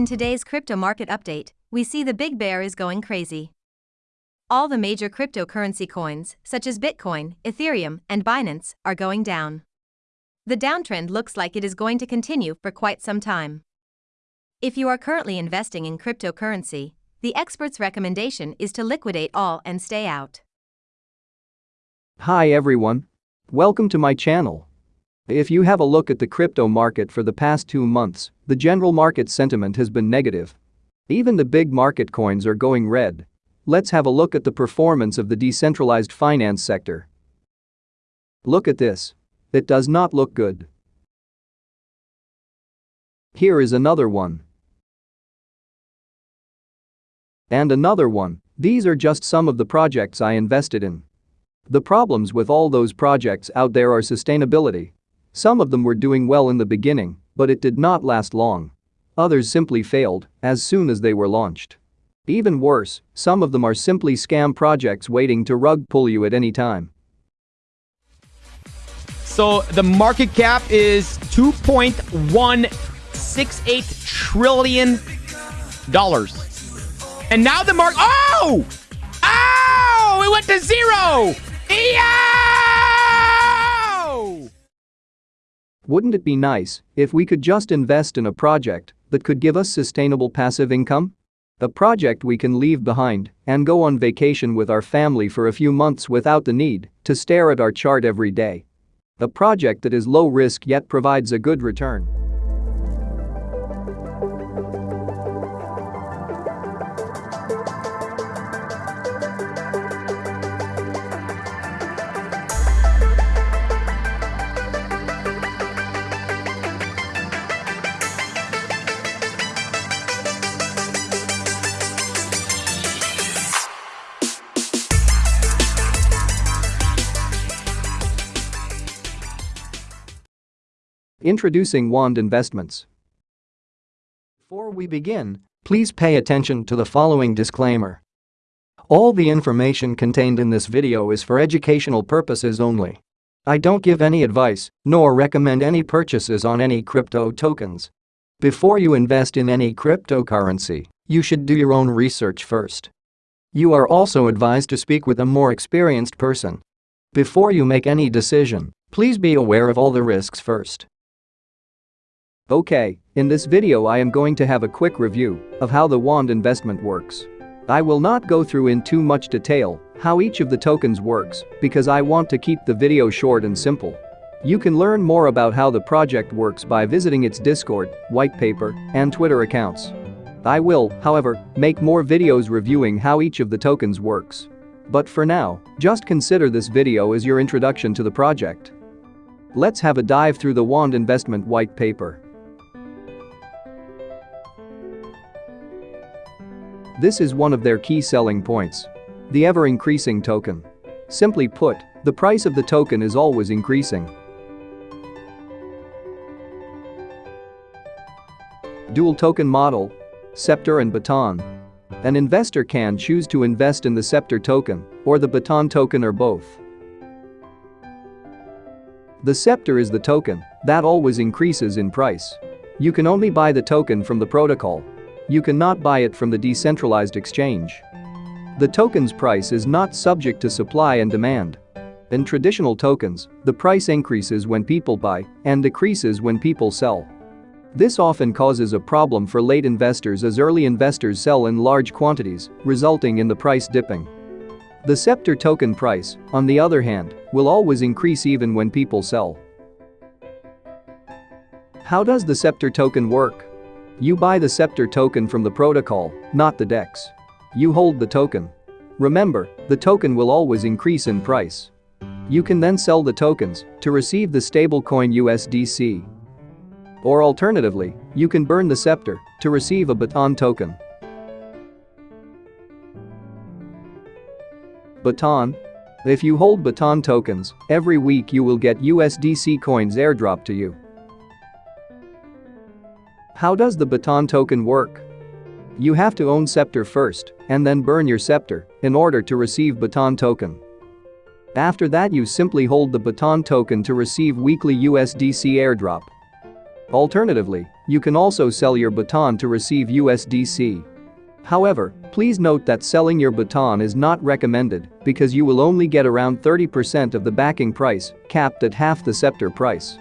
In today's crypto market update, we see the big bear is going crazy. All the major cryptocurrency coins, such as Bitcoin, Ethereum, and Binance, are going down. The downtrend looks like it is going to continue for quite some time. If you are currently investing in cryptocurrency, the expert's recommendation is to liquidate all and stay out. Hi everyone. Welcome to my channel. If you have a look at the crypto market for the past two months, the general market sentiment has been negative. Even the big market coins are going red. Let's have a look at the performance of the decentralized finance sector. Look at this. It does not look good. Here is another one. And another one. These are just some of the projects I invested in. The problems with all those projects out there are sustainability. Some of them were doing well in the beginning, but it did not last long. Others simply failed as soon as they were launched. Even worse, some of them are simply scam projects waiting to rug pull you at any time. So the market cap is 2.168 trillion dollars. And now the mark Oh! Oh! It went to zero! Wouldn't it be nice if we could just invest in a project that could give us sustainable passive income? A project we can leave behind and go on vacation with our family for a few months without the need to stare at our chart every day. A project that is low risk yet provides a good return. Introducing Wand Investments. Before we begin, please pay attention to the following disclaimer. All the information contained in this video is for educational purposes only. I don't give any advice, nor recommend any purchases on any crypto tokens. Before you invest in any cryptocurrency, you should do your own research first. You are also advised to speak with a more experienced person. Before you make any decision, please be aware of all the risks first. Okay, in this video I am going to have a quick review of how the wand investment works. I will not go through in too much detail how each of the tokens works because I want to keep the video short and simple. You can learn more about how the project works by visiting its Discord, white paper, and Twitter accounts. I will, however, make more videos reviewing how each of the tokens works. But for now, just consider this video as your introduction to the project. Let's have a dive through the Wand investment white paper. This is one of their key selling points. The ever-increasing token. Simply put, the price of the token is always increasing. Dual token model. Scepter and Baton. An investor can choose to invest in the Scepter token or the Baton token or both. The Scepter is the token that always increases in price. You can only buy the token from the protocol you cannot buy it from the decentralized exchange. The token's price is not subject to supply and demand. In traditional tokens, the price increases when people buy and decreases when people sell. This often causes a problem for late investors as early investors sell in large quantities, resulting in the price dipping. The Scepter token price, on the other hand, will always increase even when people sell. How does the Scepter token work? You buy the Scepter token from the protocol, not the DEX. You hold the token. Remember, the token will always increase in price. You can then sell the tokens to receive the stablecoin USDC. Or alternatively, you can burn the Scepter to receive a Baton token. Baton? If you hold Baton tokens, every week you will get USDC coins airdropped to you. How does the baton token work? You have to own Scepter first and then burn your Scepter in order to receive baton token. After that you simply hold the baton token to receive weekly USDC airdrop. Alternatively, You can also sell your baton to receive USDC. However, please note that selling your baton is not recommended because you will only get around 30% of the backing price, capped at half the scepter price.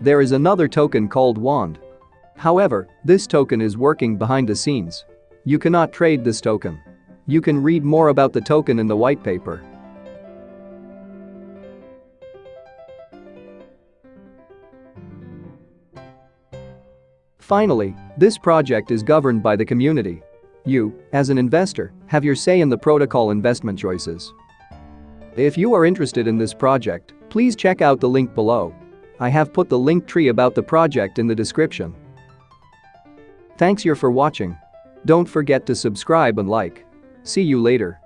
There is another token called Wand. However, this token is working behind the scenes. You cannot trade this token. You can read more about the token in the white paper. Finally, this project is governed by the community. You, as an investor, have your say in the protocol investment choices. If you are interested in this project, please check out the link below. I have put the link tree about the project in the description. Thanks you for watching. Don't forget to subscribe and like. See you later.